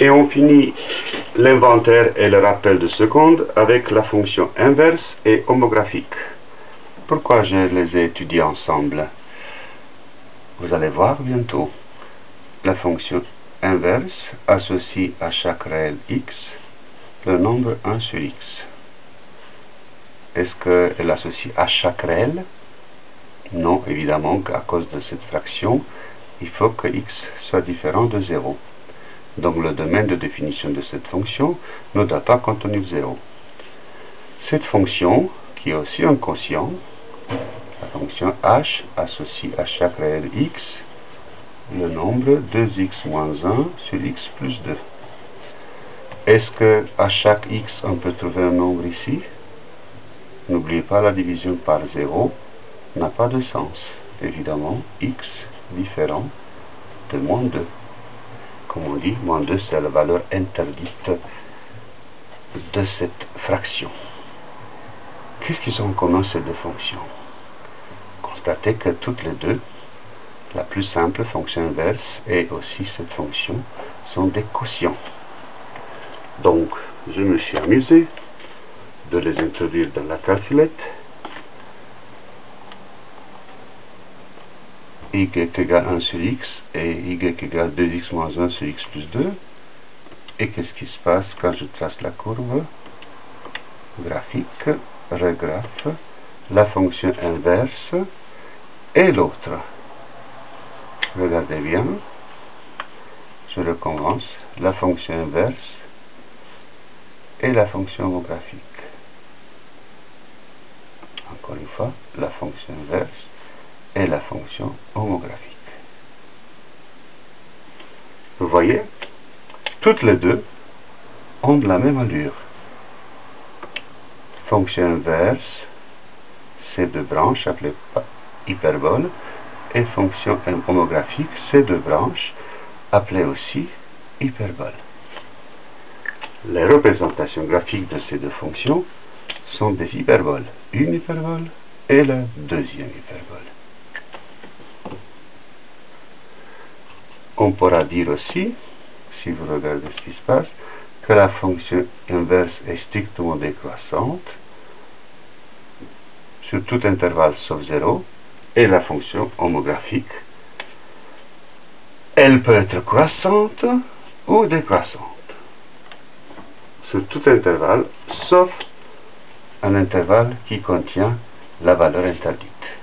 Et on finit l'inventaire et le rappel de seconde avec la fonction inverse et homographique. Pourquoi je les ai étudiés ensemble? Vous allez voir bientôt. La fonction inverse associe à chaque réel x le nombre 1 sur x. Est-ce qu'elle associe à chaque réel? Non, évidemment qu'à cause de cette fraction, il faut que x soit différent de 0. Donc le domaine de définition de cette fonction ne doit pas contenir 0. Cette fonction, qui est aussi un quotient, la fonction h associe à chaque réel x le nombre 2x moins 1 sur x plus 2. Est-ce que à chaque x on peut trouver un nombre ici? N'oubliez pas la division par 0 n'a pas de sens. Évidemment, x différent de moins 2 comme on dit, moins 2 c'est la valeur interdite de cette fraction. Qu'est-ce qu'ils ont en commun ces deux fonctions? Constatez que toutes les deux, la plus simple fonction inverse et aussi cette fonction, sont des quotients. Donc, je me suis amusé de les introduire dans la calculette. y égale 1 sur x et y égale 2x moins 1 sur x plus 2. Et qu'est-ce qui se passe quand je trace la courbe Graphique, regraphe, la fonction inverse et l'autre. Regardez bien, je recommence, la fonction inverse et la fonction homographique. Encore une fois, la fonction inverse et la fonction homographique. Vous voyez, toutes les deux ont la même allure. Fonction inverse, c'est deux branches appelées hyperbole, et fonction homographique, c'est deux branches appelées aussi hyperbole. Les représentations graphiques de ces deux fonctions sont des hyperboles. Une hyperbole et la deuxième hyperbole. On pourra dire aussi, si vous regardez ce qui se passe, que la fonction inverse est strictement décroissante sur tout intervalle sauf 0 et la fonction homographique, elle peut être croissante ou décroissante sur tout intervalle sauf un intervalle qui contient la valeur interdite.